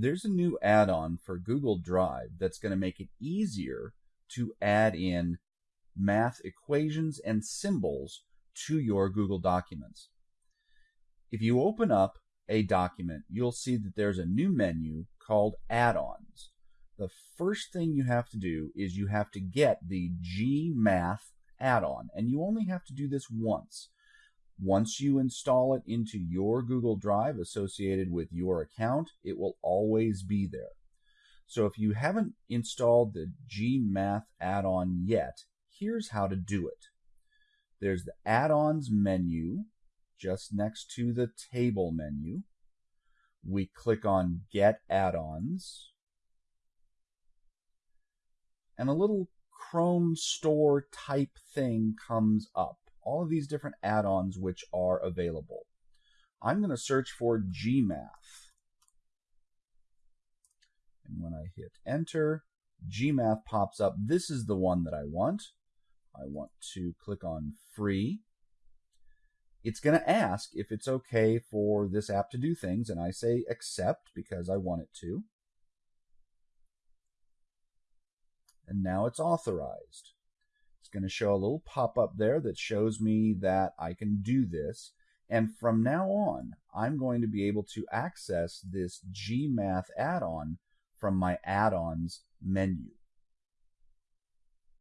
there's a new add-on for Google Drive that's going to make it easier to add in math equations and symbols to your Google Documents. If you open up a document, you'll see that there's a new menu called Add-ons. The first thing you have to do is you have to get the GMath add-on, and you only have to do this once. Once you install it into your Google Drive associated with your account, it will always be there. So if you haven't installed the GMath add-on yet, here's how to do it. There's the add-ons menu just next to the table menu. We click on Get Add-ons. And a little Chrome store type thing comes up all of these different add-ons which are available. I'm going to search for GMath. And when I hit enter, GMath pops up. This is the one that I want. I want to click on free. It's going to ask if it's okay for this app to do things, and I say accept because I want it to. And now it's authorized. It's going to show a little pop-up there that shows me that I can do this. And from now on, I'm going to be able to access this GMath add-on from my add-ons menu.